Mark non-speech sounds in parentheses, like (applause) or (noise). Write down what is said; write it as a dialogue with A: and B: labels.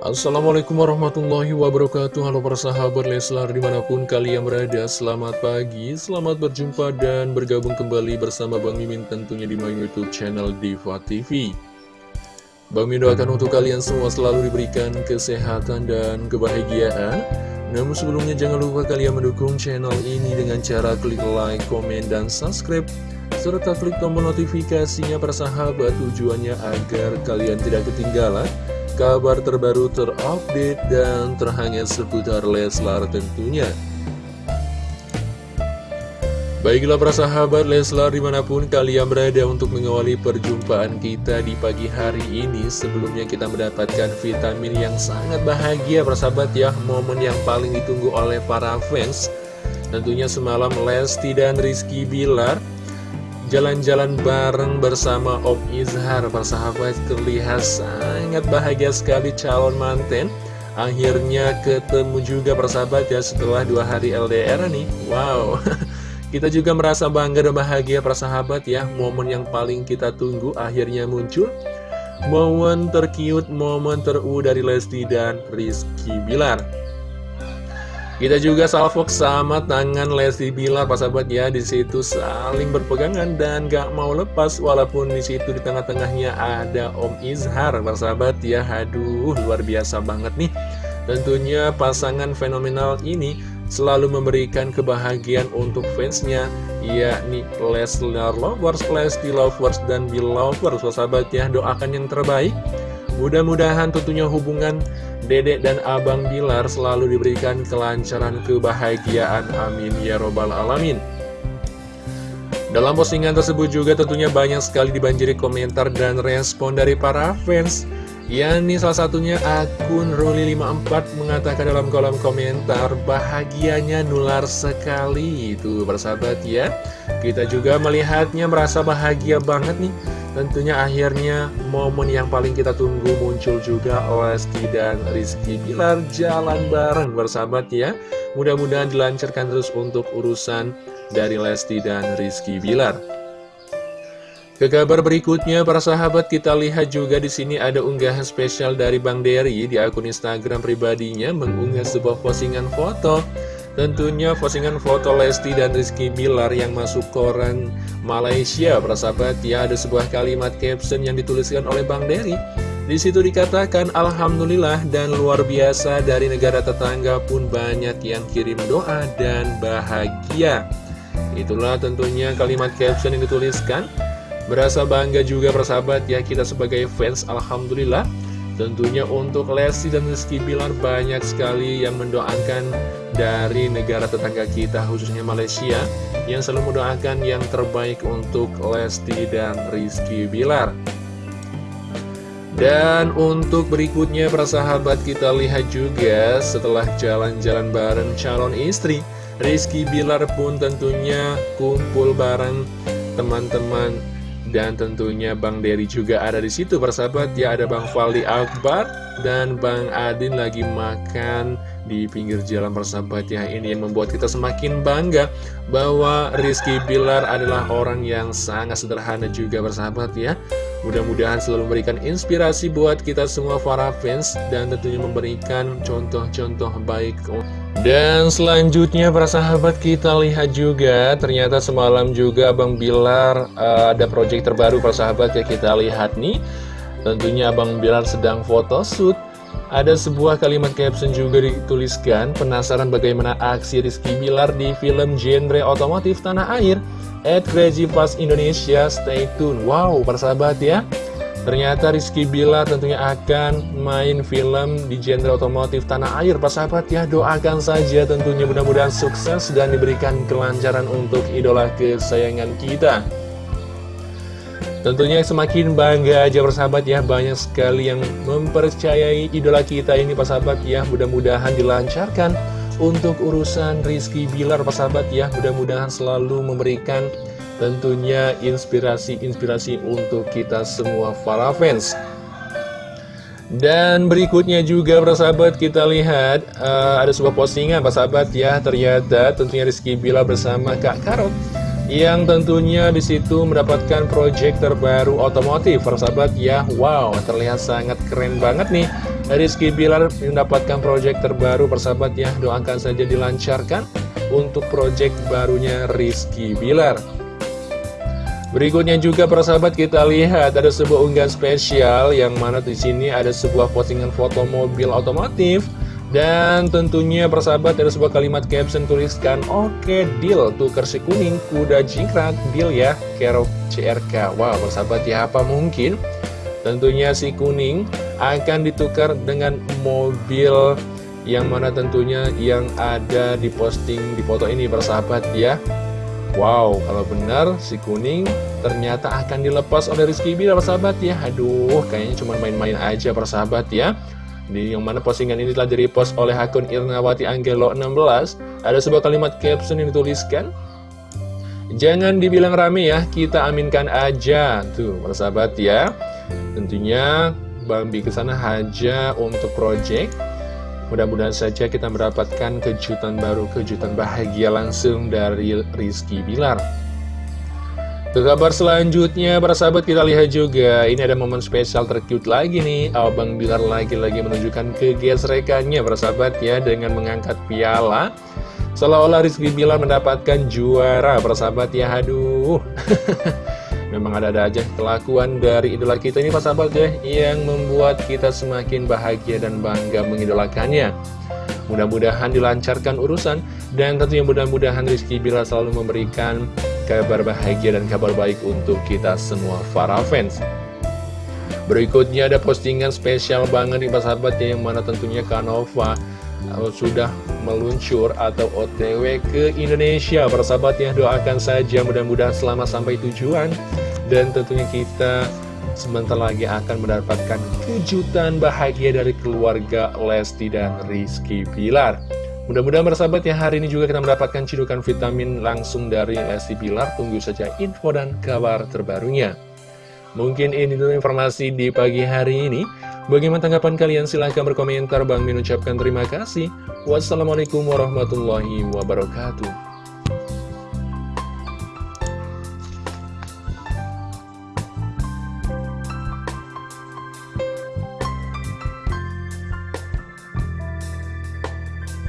A: Assalamualaikum warahmatullahi wabarakatuh. Halo para sahabat Leslar di mana pun kalian berada Selamat pagi, selamat berjumpa dan bergabung kembali bersama Bang Mimin tentunya di my youtube channel Diva TV Bang Mimin doakan untuk kalian semua selalu diberikan kesehatan dan kebahagiaan. Namun sebelumnya jangan lupa kalian mendukung channel ini dengan cara klik like, komen, dan subscribe serta klik tombol notifikasinya para sahabat tujuannya agar kalian tidak ketinggalan kabar terbaru terupdate dan terhangat seputar Leslar tentunya. Baiklah para sahabat Leslar di mana pun kalian berada untuk mengawali perjumpaan kita di pagi hari ini Sebelumnya kita mendapatkan vitamin yang sangat bahagia para sahabat ya Momen yang paling ditunggu oleh para fans Tentunya semalam Lesti dan Rizky Bilar Jalan-jalan bareng bersama Om Izhar. Persahabat terlihat sangat bahagia sekali calon manten Akhirnya ketemu juga persahabat ya setelah dua hari LDR nih. Wow. (laughs) Kita juga merasa bangga dan bahagia persahabat ya. Momen yang paling kita tunggu akhirnya muncul. Momen terkiut, momen teru dari Lesti dan Rizky Bilar kita juga salvok sama tangan Lesti Bilar, Pak sahabat ya, di situ saling berpegangan dan gak mau lepas, walaupun di situ di tengah-tengahnya ada Om Izhar, Pak sahabat ya, aduh luar biasa banget nih. Tentunya pasangan fenomenal ini selalu memberikan kebahagiaan untuk fansnya, yakni Leslar Lovers, Lesti Lovers, dan Belovers, Pak sahabat ya, doakan yang terbaik. Mudah-mudahan tentunya hubungan Dedek dan Abang Bilar selalu diberikan kelancaran kebahagiaan. Amin ya robbal alamin. Dalam postingan tersebut juga tentunya banyak sekali dibanjiri komentar dan respon dari para fans. Yani salah satunya akun Ruli54 mengatakan dalam kolom komentar bahagianya nular sekali itu bersahabat ya. Kita juga melihatnya merasa bahagia banget nih Tentunya akhirnya momen yang paling kita tunggu muncul juga Lesti dan Rizky Bilar jalan bareng bersahabat ya. Mudah-mudahan dilancarkan terus untuk urusan dari Lesti dan Rizky Bilar. Ke kabar berikutnya para sahabat kita lihat juga di sini ada unggahan spesial dari Bang Dery di akun Instagram pribadinya mengunggah sebuah postingan foto Tentunya postingan foto Lesti dan Rizky Bilar yang masuk koran Malaysia Persahabat ya ada sebuah kalimat caption yang dituliskan oleh Bang Dery. Di situ dikatakan Alhamdulillah dan luar biasa dari negara tetangga pun banyak yang kirim doa dan bahagia. Itulah tentunya kalimat caption yang dituliskan. Berasa bangga juga persahabat ya kita sebagai fans Alhamdulillah Tentunya untuk Lesti dan Rizky Bilar banyak sekali yang mendoakan dari negara tetangga kita khususnya Malaysia yang selalu mendoakan yang terbaik untuk Lesti dan Rizky Bilar. Dan untuk berikutnya para sahabat kita lihat juga setelah jalan-jalan bareng calon istri Rizky Bilar pun tentunya kumpul bareng teman-teman dan tentunya Bang Dery juga ada di situ persahabat. Ya ada Bang Faldi Akbar dan Bang Adin lagi makan di pinggir jalan persahabat. Ya ini yang membuat kita semakin bangga bahwa Rizky Bilar adalah orang yang sangat sederhana juga persahabat ya mudah-mudahan selalu memberikan inspirasi buat kita semua para fans dan tentunya memberikan contoh-contoh baik. Dan selanjutnya para sahabat kita lihat juga ternyata semalam juga Abang Bilar uh, ada project terbaru para sahabat ya kita lihat nih. Tentunya Abang Bilar sedang photoshoot Ada sebuah kalimat caption juga dituliskan Penasaran bagaimana aksi Rizky Bilar di film genre otomotif tanah air? At Crazy Fast Indonesia, stay tune. Wow para sahabat ya. Ternyata Rizky Bila tentunya akan main film di genre otomotif tanah air. Pak sahabat ya doakan saja tentunya mudah-mudahan sukses dan diberikan kelancaran untuk idola kesayangan kita Tentunya semakin bangga aja persahabat ya Banyak sekali yang mempercayai idola kita ini Pak sahabat ya. Mudah-mudahan dilancarkan untuk urusan Rizky Bilar Pak sahabat ya. Mudah-mudahan selalu memberikan tentunya inspirasi-inspirasi untuk kita semua para fans. Dan berikutnya juga sahabat kita lihat uh, ada sebuah postingan sahabat ya. Ternyata tentunya Rizky Bila bersama Kak Karot yang tentunya di situ mendapatkan project terbaru otomotif sahabat ya. Wow terlihat sangat keren banget nih. Rizky Bilar mendapatkan proyek terbaru persahabat ya. Doakan saja dilancarkan untuk proyek barunya Rizky Bilar. Berikutnya juga persahabat kita lihat ada sebuah unggahan spesial yang mana di sini ada sebuah postingan foto mobil otomotif dan tentunya persahabat ada sebuah kalimat caption tuliskan Oke deal tukar si kuning kuda jingkrak deal ya Kerok CRK Wow persahabat ya apa mungkin? Tentunya si kuning akan ditukar dengan mobil yang mana tentunya yang ada di posting di foto ini bersahabat ya. Wow, kalau benar si kuning ternyata akan dilepas oleh Rizky Bilar persahabat ya. Aduh, kayaknya cuma main-main aja persahabat ya di yang mana postingan ini telah direpost oleh akun Irnawati Anggelo 16 Ada sebuah kalimat caption yang dituliskan Jangan dibilang rame ya, kita aminkan aja. Tuh, persahabat ya. Tentunya Bambi ke sana aja untuk project. Mudah-mudahan saja kita mendapatkan kejutan baru, kejutan bahagia langsung dari Rizky Bilar. Ke kabar selanjutnya, para sahabat kita lihat juga, ini ada momen spesial tercute lagi nih. Abang Bilar lagi-lagi menunjukkan kegesrekannya, para sahabat ya, dengan mengangkat piala. Seolah-olah Rizky Bilar mendapatkan juara, para sahabat ya, aduh. (laughs) Memang ada-ada aja kelakuan dari idola kita ini Pak Sahabat ya Yang membuat kita semakin bahagia dan bangga mengidolakannya Mudah-mudahan dilancarkan urusan Dan tentunya mudah-mudahan Rizky Bila selalu memberikan kabar bahagia dan kabar baik untuk kita semua para fans. Berikutnya ada postingan spesial banget nih Pak Sahabat ya Yang mana tentunya Kanova uh, sudah meluncur atau OTW ke Indonesia. Persahabat ya doakan saja mudah-mudahan selamat sampai tujuan. Dan tentunya kita sebentar lagi akan mendapatkan kejutan bahagia dari keluarga Lesti dan Rizky Pilar. Mudah-mudahan bersahabat ya hari ini juga kita mendapatkan cidukan vitamin langsung dari Lesti Pilar. Tunggu saja info dan kabar terbarunya. Mungkin ini dulu informasi di pagi hari ini. Bagaimana tanggapan kalian? Silahkan berkomentar. Bang Min ucapkan terima kasih. Wassalamualaikum warahmatullahi wabarakatuh.